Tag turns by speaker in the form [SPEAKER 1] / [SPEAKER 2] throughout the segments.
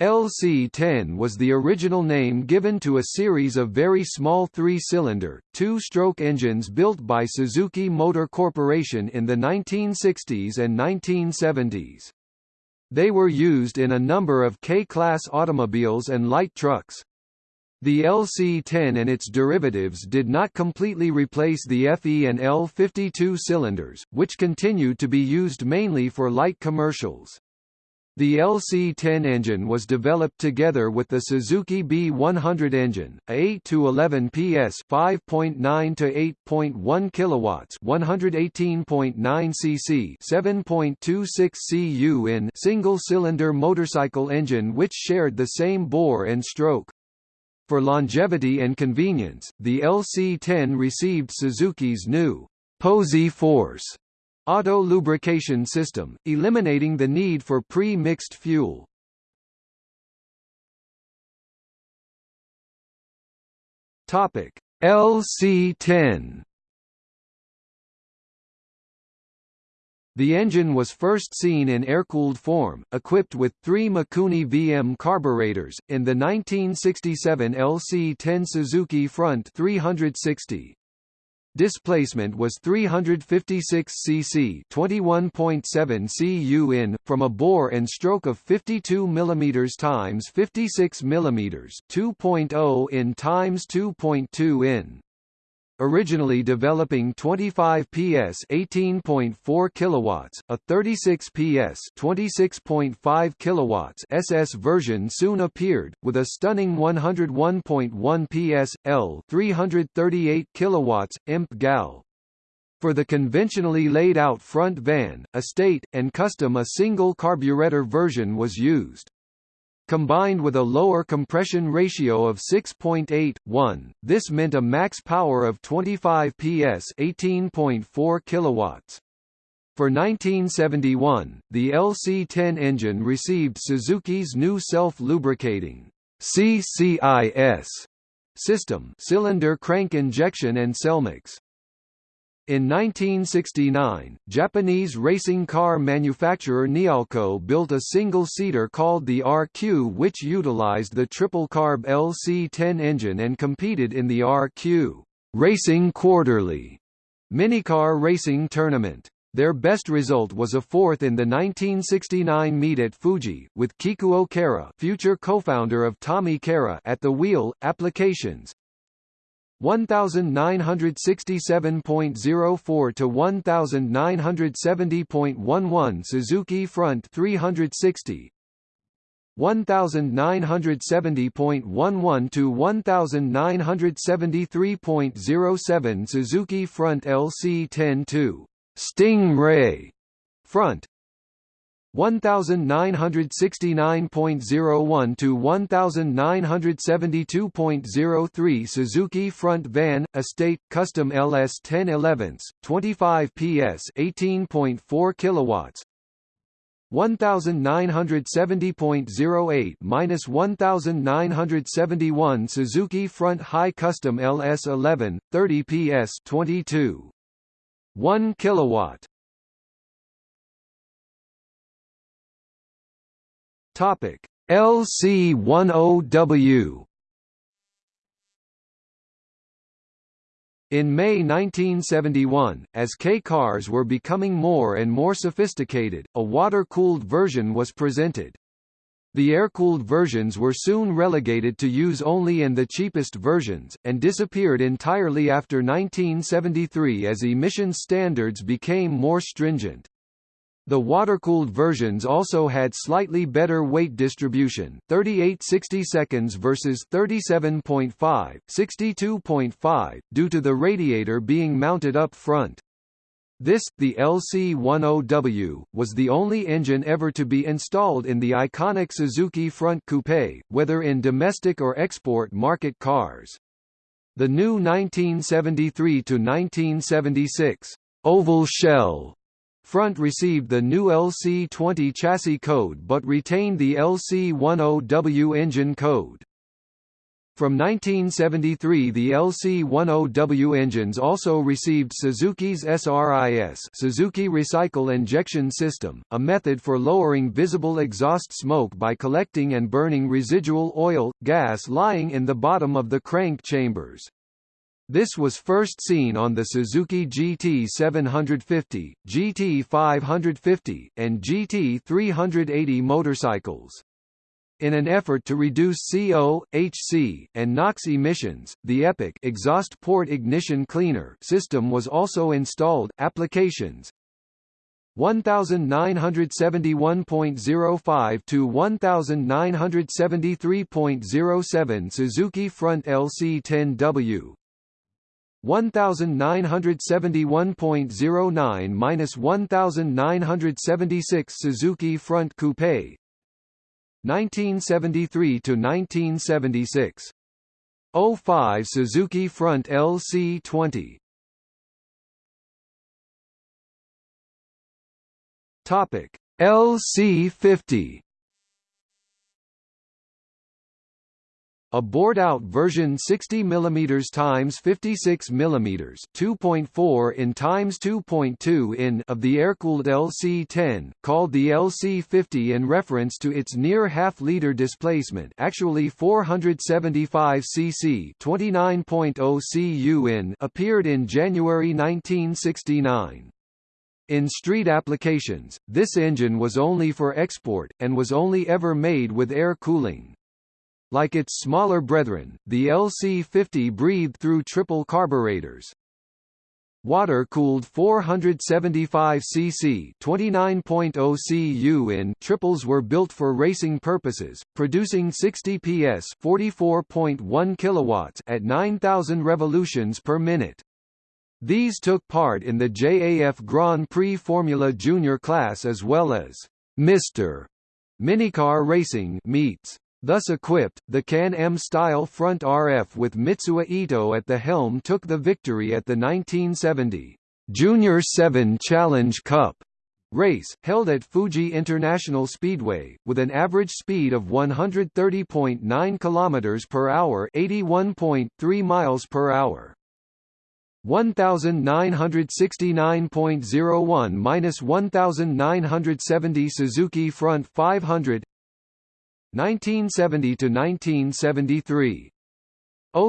[SPEAKER 1] LC-10 was the original name given to a series of very small three-cylinder, two-stroke engines built by Suzuki Motor Corporation in the 1960s and 1970s. They were used in a number of K-class automobiles and light trucks. The LC-10 and its derivatives did not completely replace the FE and L52 cylinders, which continued to be used mainly for light commercials. The LC-10 engine was developed together with the Suzuki B100 engine, a 8 to 11 PS, 5.9 to 8.1 kilowatts, 118.9 cc, 7.26 cu in single-cylinder motorcycle engine which shared the same bore and stroke. For longevity and convenience, the LC-10 received Suzuki's new Posi Force auto lubrication system, eliminating the need for pre-mixed fuel. Topic LC10 The engine was first seen in air-cooled form, equipped with three Mikuni VM carburetors, in the 1967 LC-10 Suzuki Front 360. Displacement was 356 cc 21.7 cu in, from a bore and stroke of 52 mm x 56 mm 2.0 in x 2.2 in originally developing 25 PS 18.4 kilowatts, a 36 PS 26.5 kilowatts SS version soon appeared with a stunning 101.1 PS L 338 kilowatts imp gal. For the conventionally laid out front van, estate, and custom a single carburetor version was used. Combined with a lower compression ratio of 6.8:1, this meant a max power of 25 PS, 18.4 kilowatts. For 1971, the LC10 engine received Suzuki's new self-lubricating CCIS system, cylinder crank injection and Selmix. In 1969, Japanese racing car manufacturer Nialco built a single-seater called the RQ which utilized the triple-carb LC-10 engine and competed in the RQ Racing Quarterly minicar racing tournament. Their best result was a fourth in the 1969 meet at Fuji, with Kikuo Kaira future co-founder of Tommykaira at the wheel. Applications 1967.04 to 1970.11 Suzuki Front 360 1970.11 to 1973.07 Suzuki Front LC10-2 Sting-Ray Front 1969.01 to 1972.03 Suzuki Front Van Estate Custom LS 1011s 25 PS 18.4 kilowatts. 1970.08 minus 1971 Suzuki Front High Custom LS 11 30 PS 22 1 kilowatt Topic LC10W In May 1971, as K-cars were becoming more and more sophisticated, a water-cooled version was presented. The air-cooled versions were soon relegated to use only in the cheapest versions, and disappeared entirely after 1973 as emission standards became more stringent. The water-cooled versions also had slightly better weight distribution 38 60 seconds versus 37.5, 62.5, due to the radiator being mounted up front. This, the LC10W, was the only engine ever to be installed in the iconic Suzuki Front Coupe, whether in domestic or export market cars. The new 1973–1976 oval shell Front received the new LC20 chassis code but retained the LC10W engine code. From 1973 the LC10W engines also received Suzuki's SRIS Suzuki Recycle Injection System, a method for lowering visible exhaust smoke by collecting and burning residual oil, gas lying in the bottom of the crank chambers. This was first seen on the Suzuki GT 750, GT 550, and GT 380 motorcycles. In an effort to reduce CO, HC, and NOx emissions, the EPIC exhaust port ignition cleaner system was also installed. Applications 1971.05 to 1973.07 Suzuki front LC10W 1971.09-1976 Suzuki front coupe 1973 to 1976. 05 Suzuki Front LC20. Topic LC50. A bored-out version 60 mm times 56 mm 2.4 in times 2.2 in of the air-cooled LC-10, called the LC-50 in reference to its near half-liter displacement actually 475 cc 29.0 cu in appeared in January 1969. In street applications, this engine was only for export, and was only ever made with air cooling. Like its smaller brethren, the LC-50 breathed through triple carburetors. Water-cooled 475 cc 29.0 cu in triples were built for racing purposes, producing 60 PS 44.1 kilowatts at 9000 revolutions per minute. These took part in the JAF Grand Prix Formula Junior class as well as Mr. Minicar Racing meets. Thus equipped, the Can-Am style front RF with Mitsuo Ito at the helm took the victory at the 1970 Junior 7 Challenge Cup race, held at Fuji International Speedway, with an average speed of 130.9 km per hour 81.3 miles per hour. 1969.01 minus 1970 Suzuki Front 500 1970 to 1973.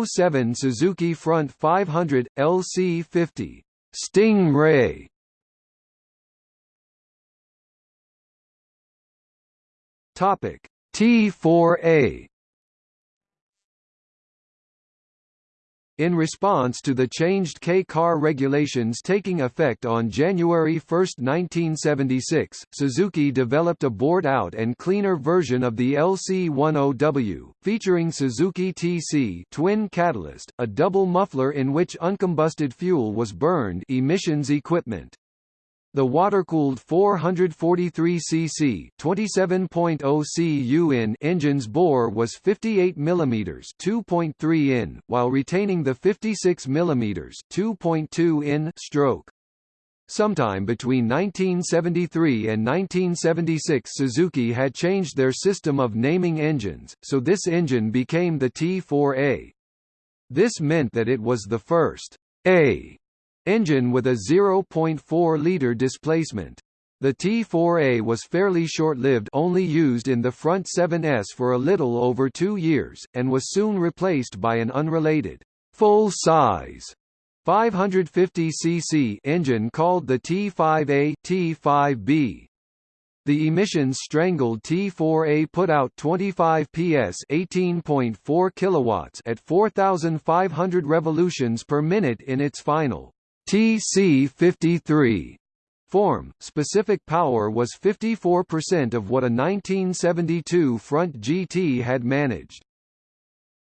[SPEAKER 1] 07 Suzuki Front 500 LC50 Stingray. Topic T4A In response to the changed K-car regulations taking effect on January 1, 1976, Suzuki developed a bored-out and cleaner version of the LC10W, featuring Suzuki TC twin catalyst, a double muffler in which uncombusted fuel was burned emissions equipment. The water-cooled 443 cc 27.0 cu in engine's bore was 58 mm 2.3 in, while retaining the 56 mm 2.2 in stroke. Sometime between 1973 and 1976 Suzuki had changed their system of naming engines, so this engine became the T4A. This meant that it was the first A engine with a 0.4-liter displacement. The T4A was fairly short-lived only used in the front 7S for a little over two years, and was soon replaced by an unrelated, full-size 550cc engine called the T5A T5B. The emissions strangled T4A put out 25 PS 18.4 kilowatts at 4500 revolutions per minute in its final TC53 form, specific power was 54% of what a 1972 front GT had managed.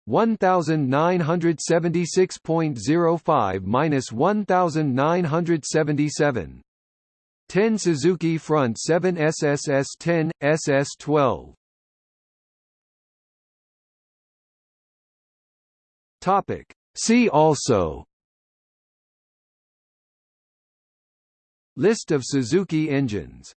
[SPEAKER 1] 1976.05 minus 1977. 10 Suzuki Front 7 SSS 10, SS 12. Topic. See also List of Suzuki engines